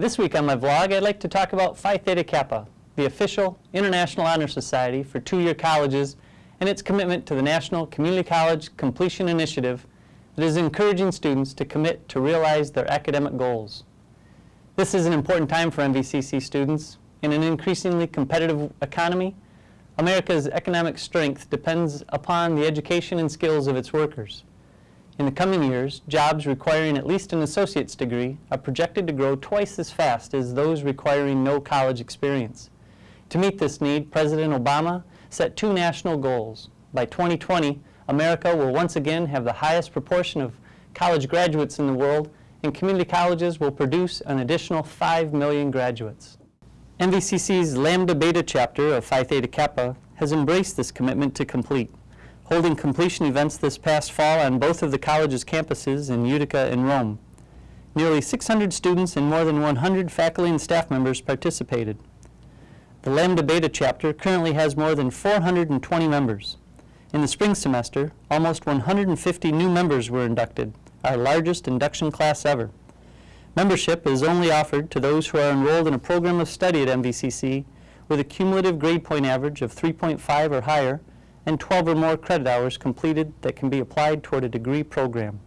This week on my vlog, I'd like to talk about Phi Theta Kappa, the official International Honor Society for two-year colleges and its commitment to the National Community College Completion Initiative that is encouraging students to commit to realize their academic goals. This is an important time for MVCC students. In an increasingly competitive economy, America's economic strength depends upon the education and skills of its workers. In the coming years, jobs requiring at least an associate's degree are projected to grow twice as fast as those requiring no college experience. To meet this need, President Obama set two national goals. By 2020, America will once again have the highest proportion of college graduates in the world, and community colleges will produce an additional 5 million graduates. MVCC's Lambda Beta chapter of Phi Theta Kappa has embraced this commitment to complete, holding completion events this past fall on both of the college's campuses in Utica and Rome. Nearly 600 students and more than 100 faculty and staff members participated. The Lambda Beta chapter currently has more than 420 members. In the spring semester, almost 150 new members were inducted, our largest induction class ever. Membership is only offered to those who are enrolled in a program of study at MVCC with a cumulative grade point average of 3.5 or higher and 12 or more credit hours completed that can be applied toward a degree program.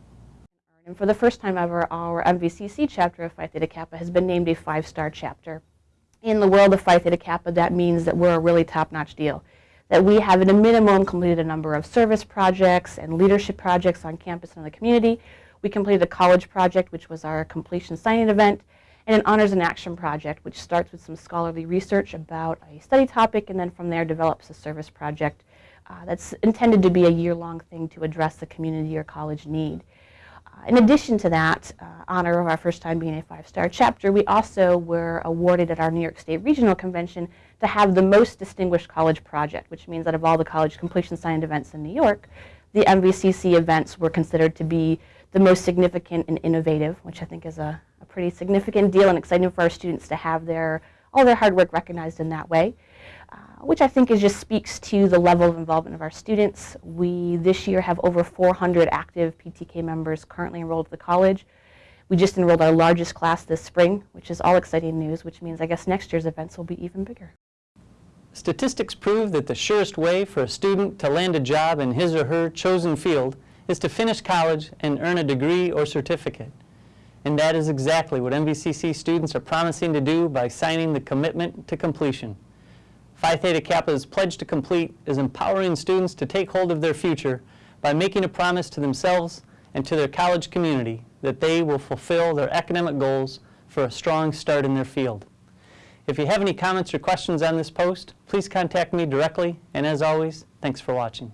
And for the first time ever, our MVCC chapter of Phi Theta Kappa has been named a five-star chapter. In the world of Phi Theta Kappa, that means that we're a really top-notch deal. That we have at a minimum completed a number of service projects and leadership projects on campus and in the community. We completed a college project, which was our completion signing event, and an honors in action project, which starts with some scholarly research about a study topic, and then from there develops a service project uh, that's intended to be a year-long thing to address the community or college need. Uh, in addition to that, uh, honor of our first time being a five-star chapter, we also were awarded at our New York State Regional Convention to have the most distinguished college project, which means that of all the college completion signed events in New York, the MVCC events were considered to be the most significant and innovative, which I think is a, a pretty significant deal and exciting for our students to have their, all their hard work recognized in that way. Uh, which I think is just speaks to the level of involvement of our students. We this year have over 400 active PTK members currently enrolled at the college. We just enrolled our largest class this spring, which is all exciting news, which means I guess next year's events will be even bigger. Statistics prove that the surest way for a student to land a job in his or her chosen field is to finish college and earn a degree or certificate. And that is exactly what MVCC students are promising to do by signing the commitment to completion. Phi Theta Kappa's Pledge to Complete is empowering students to take hold of their future by making a promise to themselves and to their college community that they will fulfill their academic goals for a strong start in their field. If you have any comments or questions on this post, please contact me directly, and as always, thanks for watching.